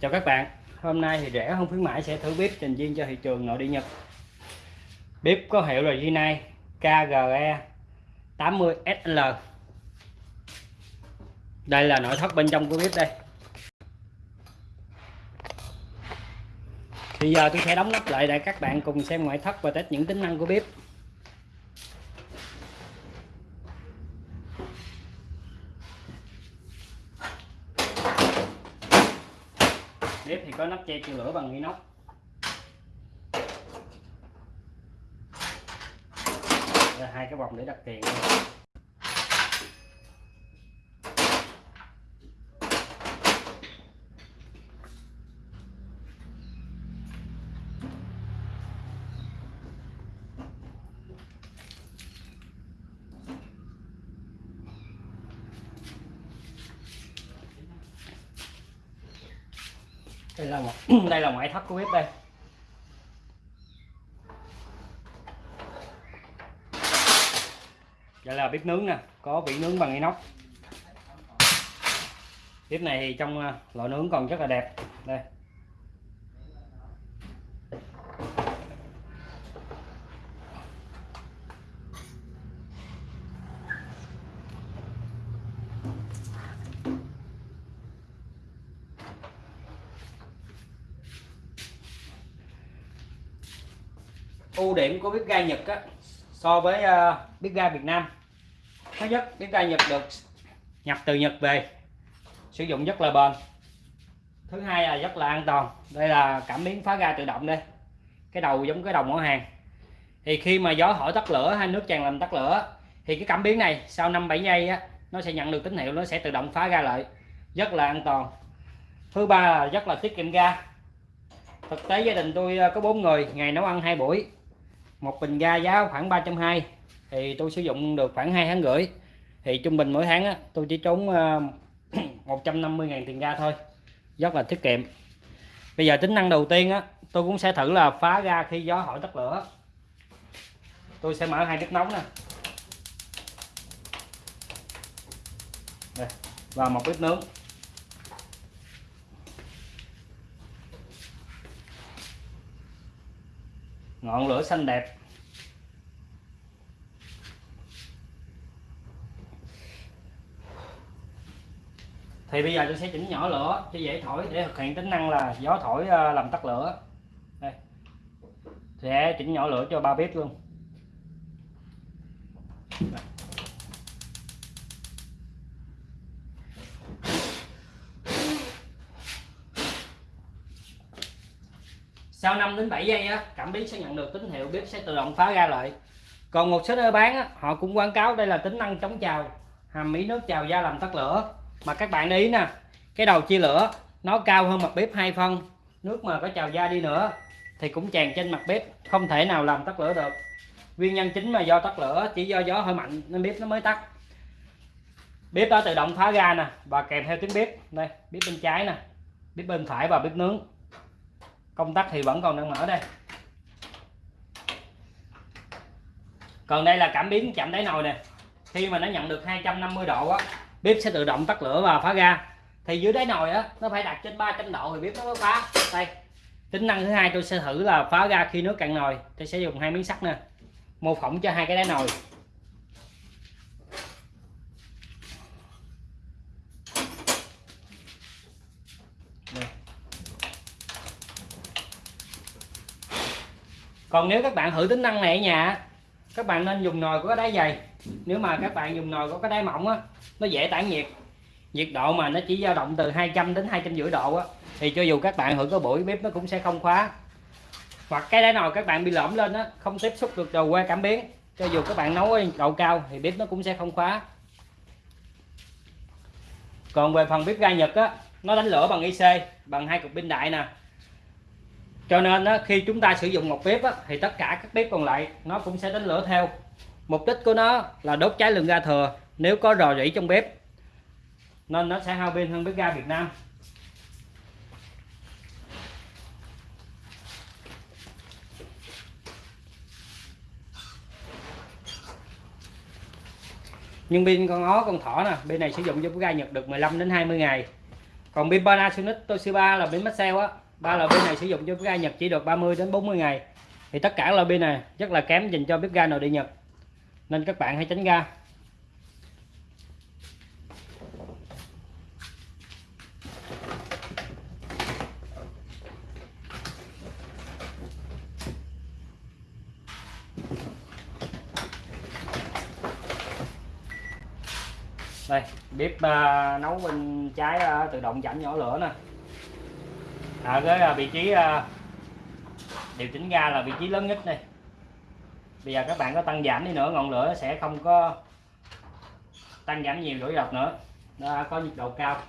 Chào các bạn, Hôm nay thì rẻ không khuyến mãi sẽ thử bếp trình viên cho thị trường nội địa Nhật. Bếp có hiệu là Ginai KGE 80SL Đây là nội thất bên trong của bếp đây. Bây giờ tôi sẽ đóng nắp lại để các bạn cùng xem ngoại thất và test những tính năng của bếp. Bếp thì có nắp che chữa lửa bằng inox. Hai cái vòng để đặt tiền đây là một đây là ngoại thất của bếp đây. Đây là bếp nướng nè có vị nướng bằng inox. Bếp này thì trong à, lò nướng còn rất là đẹp. Đây ưu điểm của bếp ga Nhật á, so với uh, bếp ga Việt Nam. Thứ nhất bếp ga Nhật được nhập từ Nhật về sử dụng rất là bền. Thứ hai là rất là an toàn. Đây là cảm biến phá ga tự động đây. Cái đầu giống cái đầu mỏ hàng. Thì khi mà gió thổi tắt lửa hay nước tràn làm tắt lửa thì cái cảm biến này sau 5 7 giây á nó sẽ nhận được tín hiệu nó sẽ tự động phá ga lại. Rất là an toàn. Thứ ba là rất là tiết kiệm ga. Thực tế gia đình tôi ờ, có bốn người ngày nấu ăn hai buổi một bình ga giá khoảng 320 thì tôi sử dụng được khoảng 2 tháng rưỡi. Thì trung bình mỗi tháng á, tôi chỉ trốn ờ, 150 ngàn tiền ga thôi. Rất là tiết kiệm. Bây giờ tính năng đầu tiên á tôi cũng sẽ thử là phá ga khi gió hỏi tắt lửa. Tôi sẽ mở hai bếp nóng nè. Và một bếp nướng ngọn lửa xanh đẹp. Thì bây giờ tôi sẽ chỉnh nhỏ lửa cho dễ thổi để thực hiện tính năng là gió thổi ờ, làm tắt lửa. Đây. Sẽ chỉnh nhỏ lửa cho ba bếp luôn. Sau 5 đến 7 giây á cảm biến sẽ nhận được tín hiệu bếp sẽ tự động phá ra lại còn một số nơi bán á, họ cũng quảng cáo đây là tính năng chống trào hàm ý nước trào ra làm tắt lửa. Mà các bạn để ý nè cái đầu chia lửa nó cao hơn mặt bếp hai phân nước mà có trào ra đi nữa thì cũng tràn trên mặt bếp không thể nào làm tắt lửa được. Nguyên nhân chính là do tắt lửa chỉ do gió hơi mạnh nên bếp nó mới tắt. Bếp đó tự động phá ra nè và kèm theo tiếng bếp. Đây bếp bên trái nè bếp bên phải và bếp nướng công tắc thì vẫn còn đang mở đây. Còn đây là cảm biến chạm đáy nồi nè. Khi mà nó nhận được 250 độ á, bếp sẽ tự động tắt lửa và phá ga. Thì dưới đáy nồi á, nó phải đặt trên 300 độ thì bếp nó mới phá. Đây, tính năng thứ hai tôi sẽ thử là phá ga khi nước cạn nồi. Tôi sẽ dùng hai miếng sắt nè, mô phỏng cho hai cái đáy nồi. Còn nếu các bạn thử tính năng này ở nhà, các bạn nên dùng nồi có cái đáy dày. Nếu mà các bạn dùng nồi có cái đáy mỏng á, nó dễ tản nhiệt. Nhiệt độ mà nó chỉ dao động từ 200 đến hai trăm rưỡi độ á, thì cho dù các bạn thử có buổi bếp nó cũng sẽ không khóa. Hoặc cái đáy nồi các bạn bị lõm lên á, không tiếp xúc được đầu qua cảm biến. Cho dù các bạn nấu ở độ cao thì bếp nó cũng sẽ không khóa. Còn về phần bếp ga Nhật á, nó đánh lửa bằng IC bằng hai cục pin đại nè cho nên á, khi chúng ta sử dụng một bếp á, thì tất cả các bếp còn lại nó cũng sẽ đánh lửa theo. Mục đích của nó là đốt cháy lượng ga thừa. Nếu có rò rỉ trong bếp nên nó sẽ hao pin hơn bếp ga Việt Nam. Nhưng pin con ó con thỏ nè bên này sử dụng cho bếp ga Nhật được 15 đến 20 ngày. Còn pin Panasonic Toshiba là pin Maxell á ba loại pin này sử dụng cho bếp ga Nhật chỉ được 30 đến 40 ngày. Thì tất cả loại pin này rất là kém dành cho bếp ga nội địa Nhật. Nên các bạn hãy tránh ga. Đây bếp uh, nấu bên trái uh, tự động giảm nhỏ lửa nè. À, ở cái à, vị trí à, điều chỉnh ga là vị trí lớn nhất đây. Bây giờ các bạn có tăng giảm đi nữa, ngọn lửa sẽ không có tăng giảm nhiều rủi dọc nữa. Nó có nhiệt độ cao.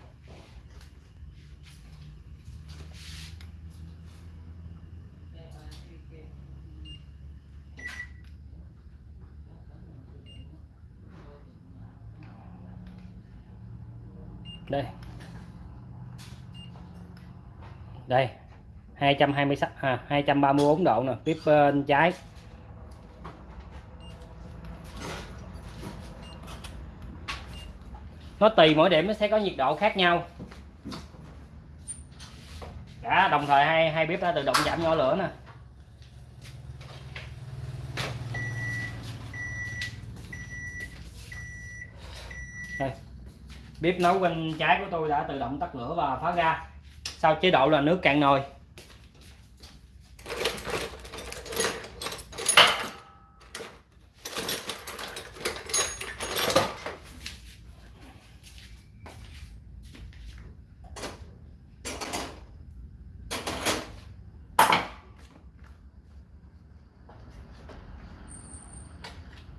Đây đây 226 à, 234 độ nè tiếp bên trái. Nó tùy mỗi điểm nó sẽ có nhiệt độ khác nhau. Cả đồng thời hai hai bếp đã tự động giảm nhỏ lửa nè. Đây. Bếp nấu bên trái của tôi đã tự động tắt lửa và phá ra sau chế độ là nước cạn nồi.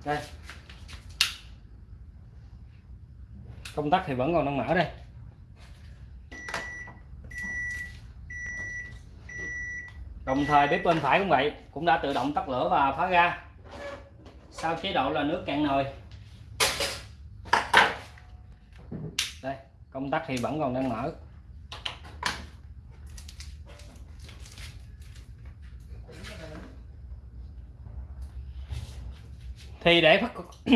Đây. Công tắc thì vẫn còn đang mở đây. Đồng thời bếp bên phải cũng vậy, cũng đã tự động tắt lửa và phá ra sau chế độ là nước cạn nồi. Đây, công tắc thì vẫn còn đang mở. Thì để khắc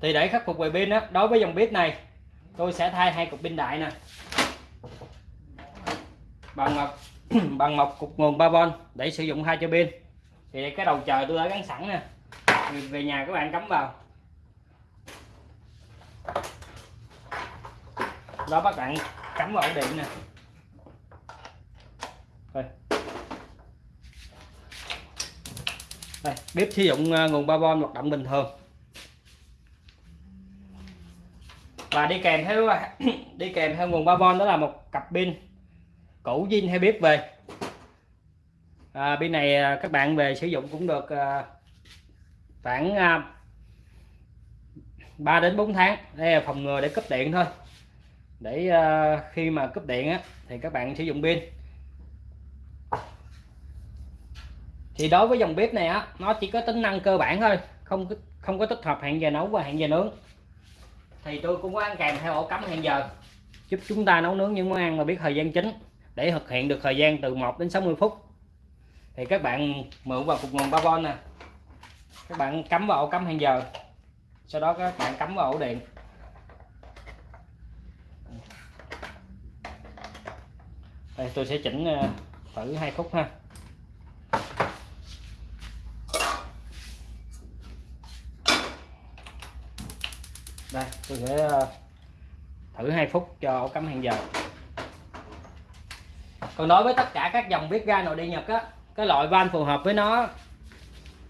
thì để khắc phục về pin đó đối với dòng bếp này, tôi sẽ thay hai cục pin đại nè. Bằng một bằng một cục nguồn 3V để sử dụng hai cho pin. Thì cái đầu chờ tôi đã gắn sẵn nè. Về nhà các bạn cắm vào. Đó các bạn cắm vào ổ điện nè. Đây. đây, bếp sử dụng à, nguồn 3V hoạt động bình thường. Và đi kèm theo, đi kèm theo nguồn 3V đó là một cặp pin cũ zin hay bếp về? À, pin này à, các bạn về sử dụng cũng được à, khoảng à, 3 đến 4 tháng. Đây là phòng ngừa để cấp điện thôi. Để à, khi mà cấp điện á thì các bạn sử dụng pin. Thì đối với dòng bếp này á nó chỉ có tính năng cơ bản thôi không không có tích hợp hẹn giờ nấu và hẹn giờ nướng. Thì tôi cũng có ăn kèm theo ổ cắm hẹn giờ giúp chúng ta nấu nướng những món ăn mà biết thời gian chính để thực hiện được thời gian từ 1 đến 60 phút. Thì các bạn mượn vào cục nguồn 3V nè. Các bạn cắm vào ổ cắm hẹn giờ. Sau đó các bạn cắm vào ổ điện. Đây, tôi sẽ chỉnh ờ, thử hai phút ha. Đây, tôi sẽ ờ, thử 2 phút cho ổ cắm hẹn giờ còn đối với tất cả các dòng bếp ga nội địa Nhật á cái loại van phù hợp với nó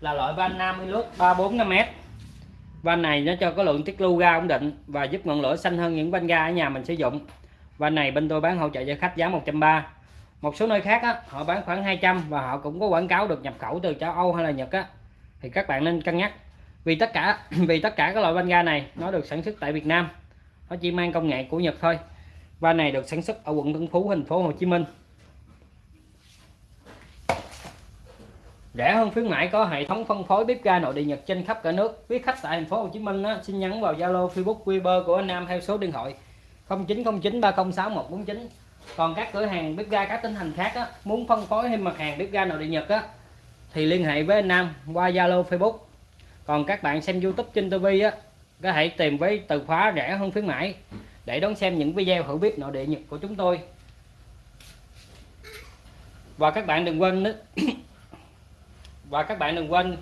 là loại van 50 lốt 345m van này nó cho có lượng tiết lưu ga ổn định và giúp ngọn lửa xanh hơn những van ga ở nhà mình sử dụng. Van này bên tôi bán hỗ trợ cho khách giá 130 một số nơi khác á, họ bán khoảng 200 và họ cũng có quảng cáo được nhập khẩu từ châu Âu hay là Nhật á. Thì các bạn nên cân nhắc. Vì tất cả vì tất cả các loại van ga này nó được sản xuất tại Việt Nam. Nó chỉ mang công nghệ của Nhật thôi. Van này được sản xuất ở quận Tân Phú thành phố Hồ Chí Minh. Rẻ hơn khuyến mãi có hệ thống phân phối bếp ga nội địa Nhật trên khắp cả nước. Quý khách tại thành phố Hồ Chí Minh á, xin nhắn vào Zalo Facebook Viber của anh Nam theo số điện thoại 0909 306 149 còn các cửa hàng bếp ga các tỉnh thành khác á, muốn phân phối thêm mặt hàng bếp ga nội địa Nhật á, thì liên hệ với anh Nam qua Zalo Facebook. Còn các bạn xem YouTube trên TV á có thể tìm với từ khóa rẻ hơn khuyến mãi để đón xem những video hữu bếp nội địa Nhật của chúng tôi. Và các bạn đừng quên nữa- và các bạn đừng quên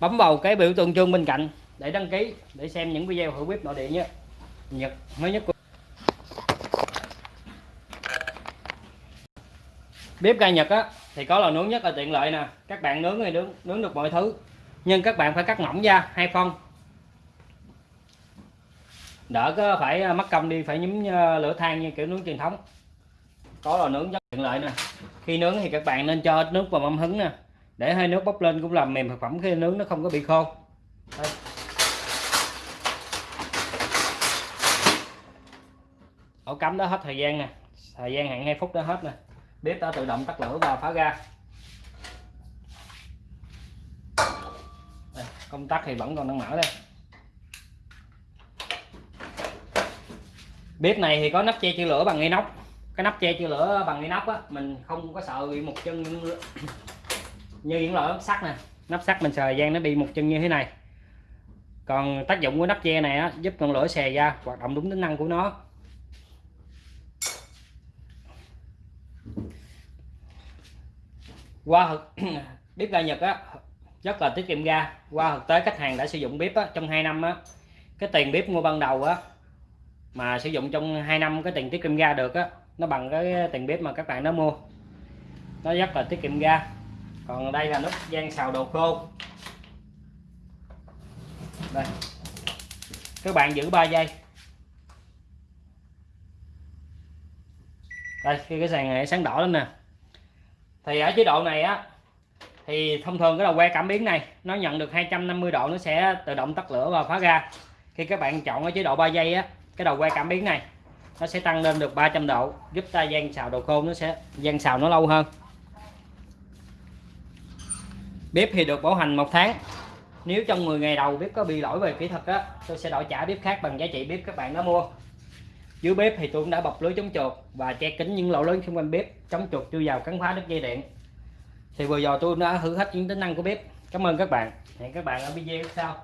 bấm vào cái biểu tượng chuông bên cạnh để đăng ký, để xem những video hữu bếp nội địa nhé. Nhật mới nhất của bếp ga nhật á, thì có lò nướng nhất là tiện lợi nè. Các bạn nướng thì nướng nướng được mọi thứ. Nhưng các bạn phải cắt mỏng ra hai phân. Đỡ có phải à, mất công đi phải nhúm à, lửa than như kiểu nướng truyền thống. Có lò nướng rất tiện lợi nè. Khi nướng thì các bạn nên cho nước vào mâm hứng nè. Để hơi nước bốc lên cũng làm mềm thực phẩm khi nướng nó không có bị khô. Đây. ổ cắm đó hết thời gian nè. Thời gian hạn 2 phút đó hết nè. Bếp đã tự động tắt lửa và phá ra Đây, công tắc thì vẫn còn đang mở đây. Bếp này thì có nắp che chữ lửa bằng inox cái nắp che chưa lửa bằng inox á mình không có sợ bị một chân như, như những loại nắp sắt nè nắp sắt mình sờ gian nó bị một chân như thế này. Còn tác dụng của nắp che này á giúp ngọn lửa xè ra hoạt động đúng tính năng của nó. Qua bếp ga Nhật á rất là tiết kiệm ga. Qua thực tế khách hàng đã sử dụng bếp á, trong 2 năm á. Cái tiền bếp mua ban đầu á mà sử dụng trong 2 năm cái tiền tiết kiệm ga được á nó bằng cái tiền bếp mà các bạn đã mua. Nó rất là tiết kiệm ga. Còn đây là nút gian xào đồ khô. Đây. Các bạn giữ 3 giây. Đây, khi cái sàn này sáng đỏ lên nè. Thì ở chế độ này á, thì thông thường cái đầu que cảm biến này, nó nhận được 250 độ, nó sẽ tự động tắt lửa và phá ra khi các bạn chọn ở chế độ 3 giây á, cái đầu que cảm biến này nó sẽ tăng lên được 300 độ, giúp ta gian xào đồ khô, nó sẽ gian xào nó lâu hơn. Bếp thì được bảo hành một tháng. Nếu trong 10 ngày đầu bếp có bị lỗi về kỹ thuật á, tôi sẽ đổi trả bếp khác bằng giá trị bếp các bạn đã mua. Dưới bếp thì tôi cũng đã bọc lưới chống chuột và che kín những lỗ lớn xung quanh bếp, chống chuột chui vào cắn phá đứt dây điện. Thì vừa rồi tôi đã thử hết những tính năng của bếp. Cảm ơn các bạn. Hẹn các bạn ở video sau.